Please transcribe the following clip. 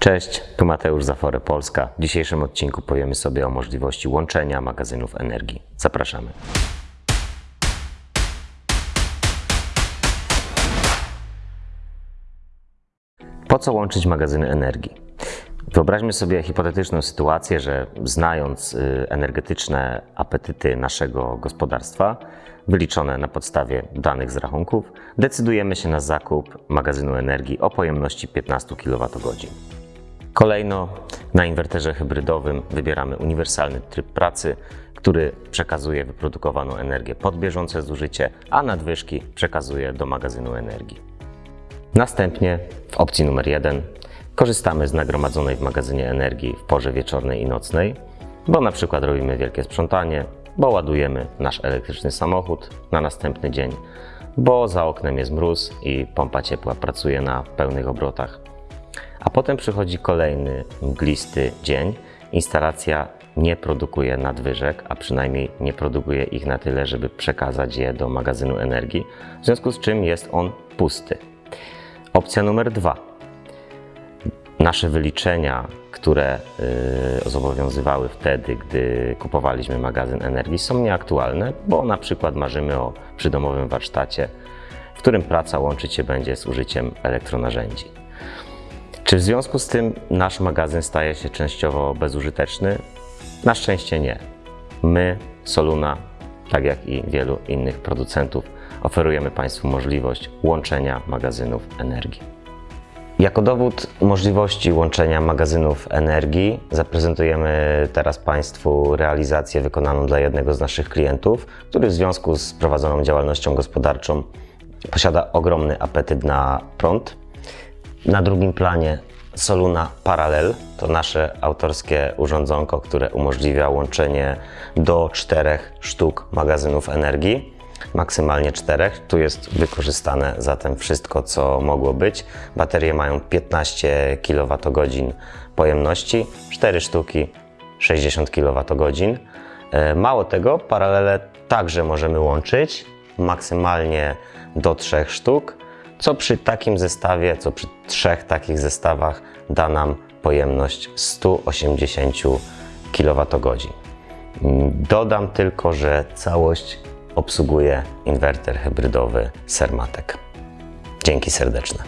Cześć, tu Mateusz Zafory Polska. W dzisiejszym odcinku powiemy sobie o możliwości łączenia magazynów energii. Zapraszamy. Po co łączyć magazyny energii? Wyobraźmy sobie hipotetyczną sytuację, że znając y, energetyczne apetyty naszego gospodarstwa, wyliczone na podstawie danych z rachunków, decydujemy się na zakup magazynu energii o pojemności 15 kWh. Kolejno na inwerterze hybrydowym wybieramy uniwersalny tryb pracy, który przekazuje wyprodukowaną energię pod bieżące zużycie, a nadwyżki przekazuje do magazynu energii. Następnie w opcji numer 1 korzystamy z nagromadzonej w magazynie energii w porze wieczornej i nocnej, bo na przykład robimy wielkie sprzątanie, bo ładujemy nasz elektryczny samochód na następny dzień, bo za oknem jest mróz i pompa ciepła pracuje na pełnych obrotach. A potem przychodzi kolejny mglisty dzień. Instalacja nie produkuje nadwyżek, a przynajmniej nie produkuje ich na tyle, żeby przekazać je do magazynu energii, w związku z czym jest on pusty. Opcja numer dwa. Nasze wyliczenia, które y, zobowiązywały wtedy, gdy kupowaliśmy magazyn energii, są nieaktualne, bo na przykład marzymy o przydomowym warsztacie, w którym praca łączyć się będzie z użyciem elektronarzędzi. Czy w związku z tym nasz magazyn staje się częściowo bezużyteczny? Na szczęście nie. My, Soluna, tak jak i wielu innych producentów, oferujemy Państwu możliwość łączenia magazynów energii. Jako dowód możliwości łączenia magazynów energii zaprezentujemy teraz Państwu realizację wykonaną dla jednego z naszych klientów, który w związku z prowadzoną działalnością gospodarczą posiada ogromny apetyt na prąd. Na drugim planie Soluna Parallel to nasze autorskie urządzonko, które umożliwia łączenie do czterech sztuk magazynów energii maksymalnie czterech. Tu jest wykorzystane zatem wszystko, co mogło być. Baterie mają 15 kWh pojemności, 4 sztuki 60 kWh. Mało tego, paralele także możemy łączyć maksymalnie do trzech sztuk, co przy takim zestawie, co przy trzech takich zestawach da nam pojemność 180 kWh. Dodam tylko, że całość obsługuje inwerter hybrydowy Sermatek. Dzięki serdeczne.